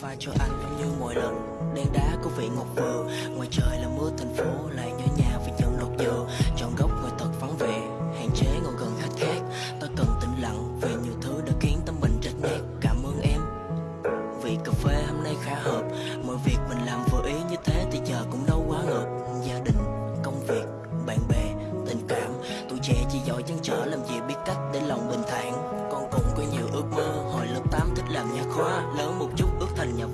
pha cho anh giống như mọi lần. Đen đá có vị ngọt vừa, ngoài trời là mưa thành phố, lại nhớ nhà vì chân lột dừa chọn góc ngồi thật vắng vẻ, hạn chế ngồi gần khách khác. Ta cần tĩnh lặng vì nhiều thứ đã khiến tâm mình rách nát. Cảm ơn em. Vì cà phê hôm nay khá hợp, mọi việc mình làm vừa ý như thế thì giờ cũng đâu quá ngợp. Gia đình, công việc, bạn bè, tình cảm. Tuổi trẻ chỉ giỏi chăn trở làm gì biết cách để lòng bình thản. Con cũng có nhiều ước mơ, hồi lớp 8 thích làm nhà khoa, lớn một chút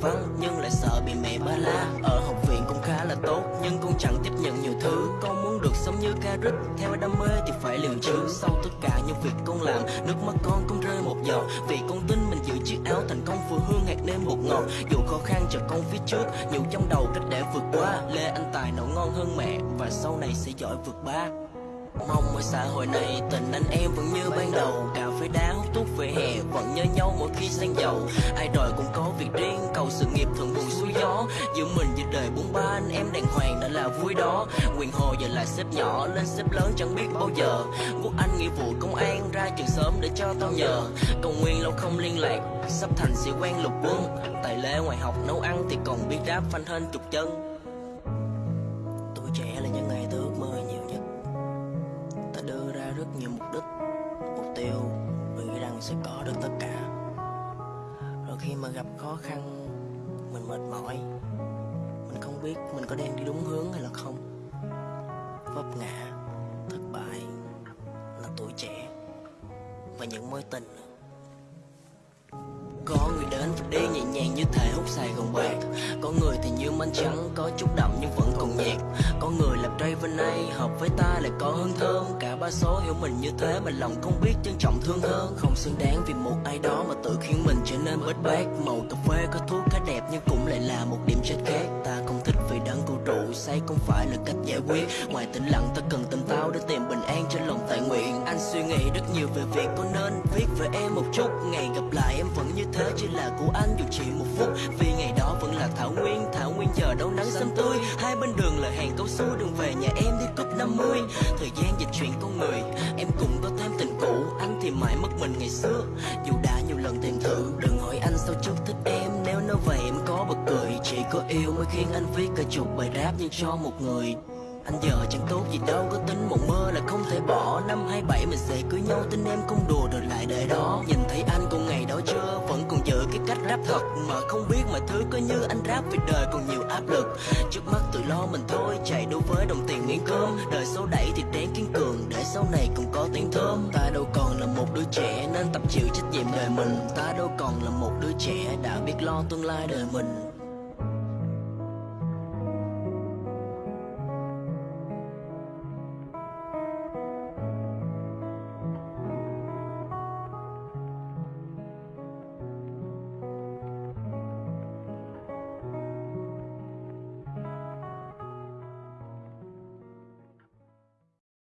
văn nhưng lại sợ bị mẹ ba la. Ở học viện cũng khá là tốt, nhưng cũng chẳng tiếp nhận nhiều thứ. Con muốn được sống như ca theo đam mê thì phải liều chứ sau tất cả những việc con làm, nước mắt con cũng rơi một giọt. Vì con tin mình giữ chiếc áo thành công vừa hương hạt nêm bột ngọt. Dù khó khăn chờ con phía trước nhiều trong đầu cách để vượt qua, lê anh tài nấu ngon hơn mẹ, và sau này sẽ giỏi vượt ba. Mong ở xã hội này, tình anh em vẫn như ban đầu. Cà phê đá hút thuốc về hè, vẫn nhớ nhau mỗi khi sang giàu. Ai đòi Giữa mình giữa đời bốn ba, anh em đàng hoàng đã là vui đó. Quyền hồ giờ là xếp nhỏ lên xếp lớn, chẳng biết bao giờ. Quốc anh nghĩa vụ công an, ra trường sớm để cho tao nhờ. Cầu nguyên lâu không liên lạc, sắp thành sĩ quan lục quân. Tài lê ngoài học nấu ăn thì còn biết đáp phanh hên chục chân. Tuổi trẻ là những ngày tôi ước mơ nhiều nhất. Ta đưa ra rất nhiều mục đích, mục tiêu. Và nghĩ rằng sẽ có được tất cả. Rồi khi mà gặp khó khăn mình mệt mỏi. Mình không biết mình có đang đi đúng hướng hay là không. Vấp ngã, thất bại là tuổi trẻ và những mối tình có người đến và đi nhẹ nhàng như thể hút Sài Gòn bạc. Có người thì như manh trắng, có chút đậm nhưng vẫn còn nhạt. Có người làm Raven này hợp với ta lại có hương thơm. Cả ba số hiểu mình như thế mà lòng không biết trân trọng thương hơn. Không xứng đáng vì một ai đó mà tự khiến mình trở nên bết bát Màu cà phê có thuốc khá đẹp nhưng cũng lại là một điểm chết khác. Ta không rượu say không phải là cách giải quyết. Ngoài tĩnh lặng, ta cần tỉnh táo để tìm bình an trên lòng tại nguyện. Anh suy nghĩ rất nhiều về việc có nên viết về em một chút. Ngày gặp lại em vẫn như thế, chỉ là của anh dù chỉ một phút. Vì ngày đó vẫn là Thảo Nguyên Thảo Nguyên giờ đâu nắng xanh tươi. Hai bên đường là hàng câu su đường về nhà em đi cúp 50 Thời gian dịch chuyển con người, Em cũng có thêm tình cũ. Anh thì mãi mất mình ngày xưa. Dù đã lần tìm thử. Đừng hỏi anh sao chút thích em. Nếu nói vậy em có bật cười, Chỉ có yêu mới khiến anh viết cả chục bài rap Nhưng cho một người. Anh giờ chẳng tốt gì đâu có tính một mơ là không thể bỏ. Năm 27 mình sẽ cưới nhau tin em không đùa rồi lại để đó. Nhìn thấy anh còn ngày đó chưa, Vẫn còn giữ cái cách rap thật. Mà không biết mọi thứ có như anh rap vì đời còn nhiều áp lực. Trước mắt tự lo mình thôi, Chạy đua với đồng tiền miếng cơm. Đời số đẩy thì ráng kiên cường, Để sau này cũng có tiếng thơm. Tại đứa trẻ Nên tập chịu trách nhiệm đời mình. Ta đâu còn là một đứa trẻ Đã biết lo tương lai đời mình.